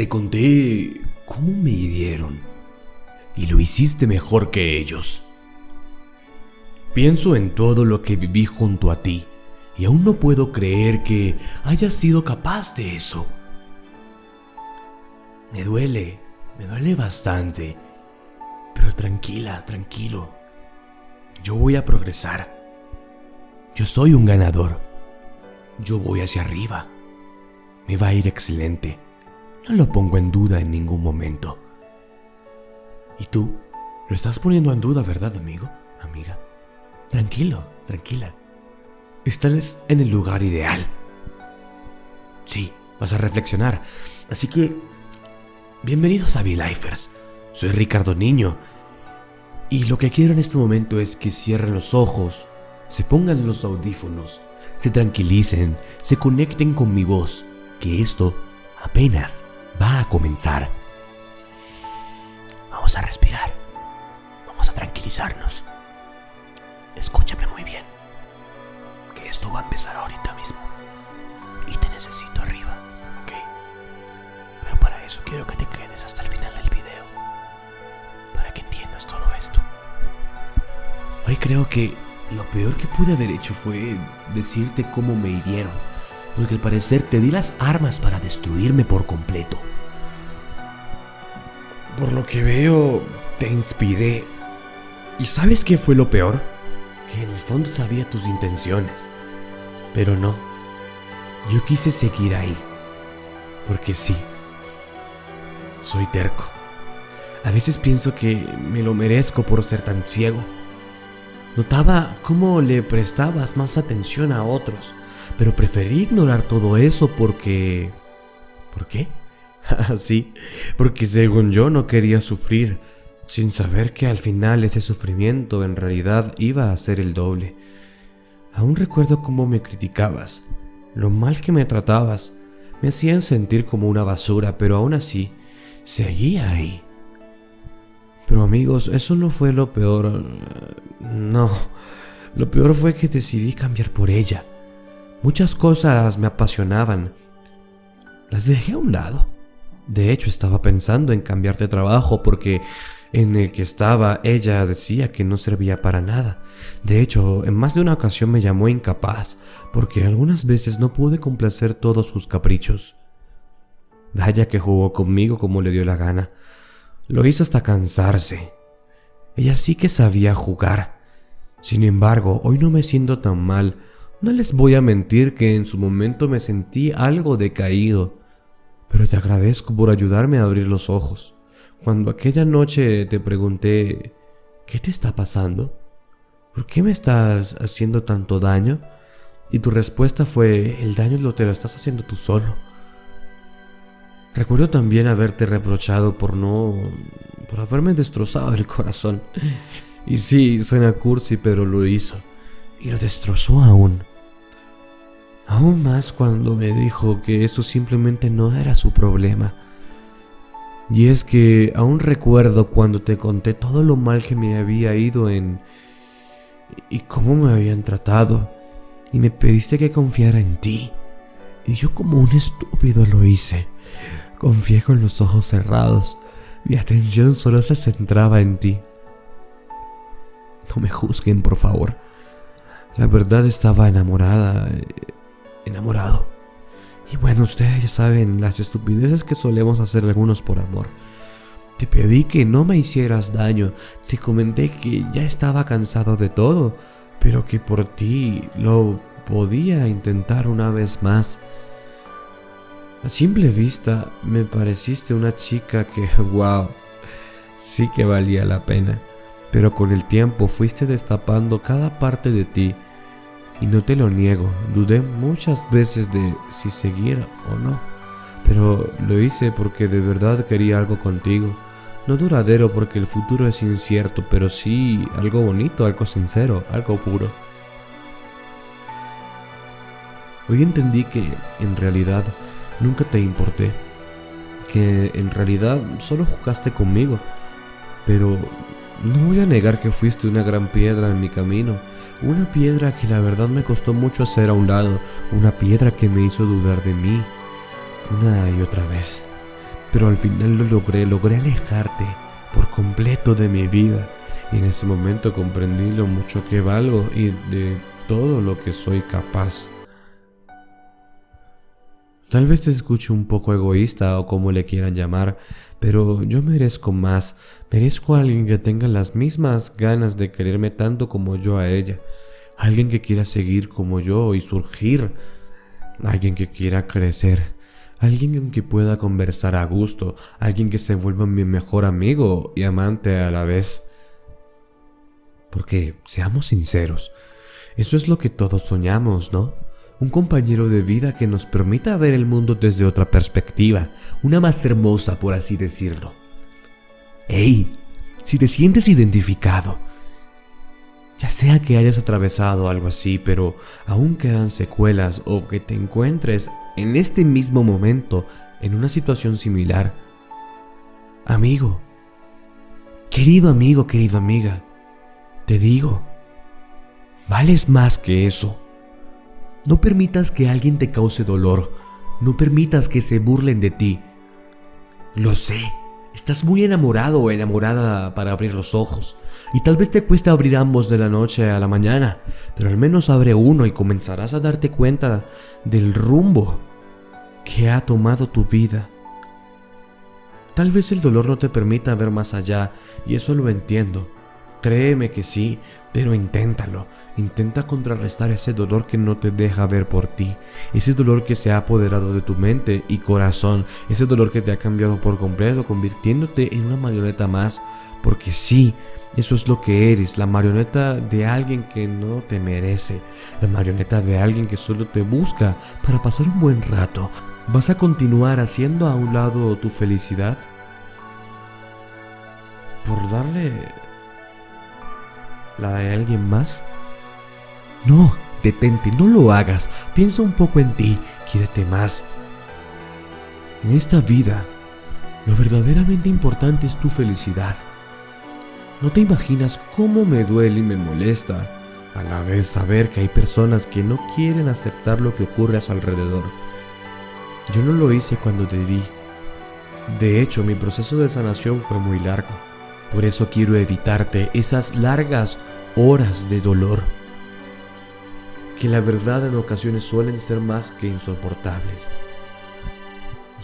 Te conté cómo me hirieron y lo hiciste mejor que ellos. Pienso en todo lo que viví junto a ti y aún no puedo creer que hayas sido capaz de eso. Me duele, me duele bastante, pero tranquila, tranquilo. Yo voy a progresar. Yo soy un ganador. Yo voy hacia arriba. Me va a ir excelente. No lo pongo en duda en ningún momento. ¿Y tú? Lo estás poniendo en duda, ¿verdad, amigo? Amiga. Tranquilo, tranquila. Estás en el lugar ideal. Sí, vas a reflexionar. Así que, bienvenidos a V-Lifers. Soy Ricardo Niño. Y lo que quiero en este momento es que cierren los ojos, se pongan los audífonos, se tranquilicen, se conecten con mi voz, que esto apenas va a comenzar. Vamos a respirar. Vamos a tranquilizarnos. Escúchame muy bien. Que esto va a empezar ahorita mismo. Y te necesito arriba, ¿ok? Pero para eso quiero que te quedes hasta el final del video. Para que entiendas todo esto. Hoy creo que lo peor que pude haber hecho fue decirte cómo me hirieron. Porque al parecer te di las armas para destruirme por completo. Por lo que veo, te inspiré. ¿Y sabes qué fue lo peor? Que en el fondo sabía tus intenciones. Pero no. Yo quise seguir ahí. Porque sí. Soy terco. A veces pienso que me lo merezco por ser tan ciego. Notaba cómo le prestabas más atención a otros, pero preferí ignorar todo eso porque... ¿Por qué? sí, porque según yo no quería sufrir, sin saber que al final ese sufrimiento en realidad iba a ser el doble. Aún recuerdo cómo me criticabas, lo mal que me tratabas, me hacían sentir como una basura, pero aún así, seguía ahí. Pero amigos, eso no fue lo peor. No, lo peor fue que decidí cambiar por ella. Muchas cosas me apasionaban. Las dejé a un lado. De hecho, estaba pensando en cambiar de trabajo porque en el que estaba ella decía que no servía para nada. De hecho, en más de una ocasión me llamó incapaz porque algunas veces no pude complacer todos sus caprichos. Vaya que jugó conmigo como le dio la gana. Lo hizo hasta cansarse. Ella sí que sabía jugar. Sin embargo, hoy no me siento tan mal. No les voy a mentir que en su momento me sentí algo decaído pero te agradezco por ayudarme a abrir los ojos. Cuando aquella noche te pregunté, ¿qué te está pasando? ¿Por qué me estás haciendo tanto daño? Y tu respuesta fue, el daño lo te lo estás haciendo tú solo. Recuerdo también haberte reprochado por no... por haberme destrozado el corazón. Y sí, suena cursi, pero lo hizo. Y lo destrozó aún. Aún más cuando me dijo que esto simplemente no era su problema. Y es que aún recuerdo cuando te conté todo lo mal que me había ido en... y cómo me habían tratado. Y me pediste que confiara en ti. Y yo como un estúpido lo hice. Confié con los ojos cerrados. Mi atención solo se centraba en ti. No me juzguen, por favor. La verdad estaba enamorada enamorado. Y bueno, ustedes ya saben las estupideces que solemos hacer algunos por amor. Te pedí que no me hicieras daño, te comenté que ya estaba cansado de todo, pero que por ti lo podía intentar una vez más. A simple vista me pareciste una chica que, wow, sí que valía la pena, pero con el tiempo fuiste destapando cada parte de ti y no te lo niego, dudé muchas veces de si seguir o no, pero lo hice porque de verdad quería algo contigo. No duradero porque el futuro es incierto, pero sí algo bonito, algo sincero, algo puro. Hoy entendí que en realidad nunca te importé, que en realidad solo jugaste conmigo, pero no voy a negar que fuiste una gran piedra en mi camino, una piedra que la verdad me costó mucho hacer a un lado, una piedra que me hizo dudar de mí una y otra vez. pero al final lo logré, logré alejarte por completo de mi vida. Y en ese momento comprendí lo mucho que valgo y de todo lo que soy capaz. Tal vez te escuche un poco egoísta o como le quieran llamar, pero yo merezco más, merezco a alguien que tenga las mismas ganas de quererme tanto como yo a ella, alguien que quiera seguir como yo y surgir, alguien que quiera crecer, alguien con quien pueda conversar a gusto, alguien que se vuelva mi mejor amigo y amante a la vez. Porque, seamos sinceros, eso es lo que todos soñamos, ¿no? Un compañero de vida que nos permita ver el mundo desde otra perspectiva, una más hermosa por así decirlo. ¡Ey! Si te sientes identificado, ya sea que hayas atravesado algo así, pero aún quedan secuelas o que te encuentres en este mismo momento en una situación similar. Amigo, querido amigo, querida amiga, te digo, vales más que eso. No permitas que alguien te cause dolor, no permitas que se burlen de ti. Lo sé, estás muy enamorado o enamorada para abrir los ojos, y tal vez te cueste abrir ambos de la noche a la mañana, pero al menos abre uno y comenzarás a darte cuenta del rumbo que ha tomado tu vida. Tal vez el dolor no te permita ver más allá, y eso lo entiendo. Créeme que sí, pero inténtalo. Intenta contrarrestar ese dolor que no te deja ver por ti, ese dolor que se ha apoderado de tu mente y corazón, ese dolor que te ha cambiado por completo, convirtiéndote en una marioneta más, porque sí, eso es lo que eres, la marioneta de alguien que no te merece, la marioneta de alguien que solo te busca para pasar un buen rato. ¿Vas a continuar haciendo a un lado tu felicidad? ¿Por darle la de alguien más? No, detente, no lo hagas. Piensa un poco en ti, quiérete más. En esta vida, lo verdaderamente importante es tu felicidad. No te imaginas cómo me duele y me molesta a la vez saber que hay personas que no quieren aceptar lo que ocurre a su alrededor. Yo no lo hice cuando debí. De hecho, mi proceso de sanación fue muy largo. Por eso quiero evitarte esas largas horas de dolor que la verdad en ocasiones suelen ser más que insoportables.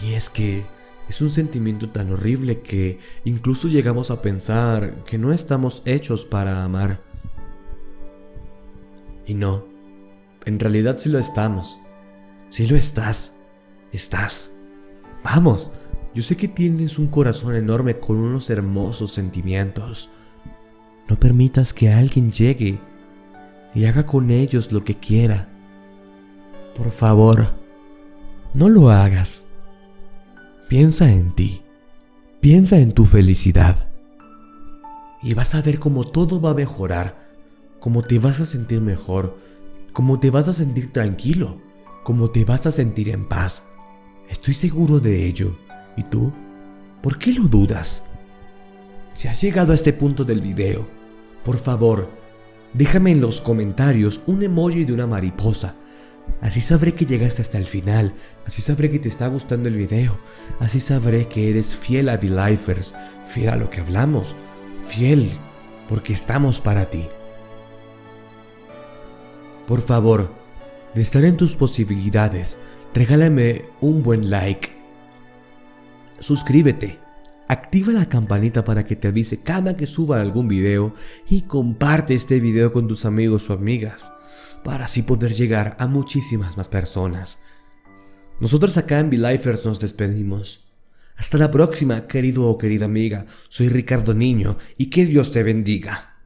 Y es que es un sentimiento tan horrible que incluso llegamos a pensar que no estamos hechos para amar. Y no, en realidad sí lo estamos. Sí lo estás. Estás. Vamos, yo sé que tienes un corazón enorme con unos hermosos sentimientos. No permitas que alguien llegue y haga con ellos lo que quiera. Por favor, no lo hagas. Piensa en ti. Piensa en tu felicidad. Y vas a ver cómo todo va a mejorar, cómo te vas a sentir mejor, cómo te vas a sentir tranquilo, cómo te vas a sentir en paz. Estoy seguro de ello. ¿Y tú? ¿Por qué lo dudas? Si has llegado a este punto del video, por favor, Déjame en los comentarios un emoji de una mariposa. Así sabré que llegaste hasta el final, así sabré que te está gustando el video, así sabré que eres fiel a The Lifers, fiel a lo que hablamos, fiel porque estamos para ti. Por favor, de estar en tus posibilidades, regálame un buen like. Suscríbete Activa la campanita para que te avise cada que suba algún video y comparte este video con tus amigos o amigas para así poder llegar a muchísimas más personas. Nosotros acá en V-Lifers nos despedimos. Hasta la próxima, querido o querida amiga. Soy Ricardo Niño y que Dios te bendiga.